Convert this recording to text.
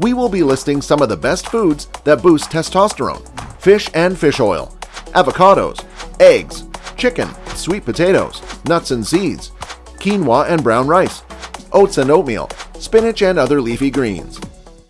we will be listing some of the best foods that boost testosterone fish and fish oil, avocados, eggs, chicken, sweet potatoes, nuts and seeds, quinoa and brown rice, oats and oatmeal, spinach and other leafy greens.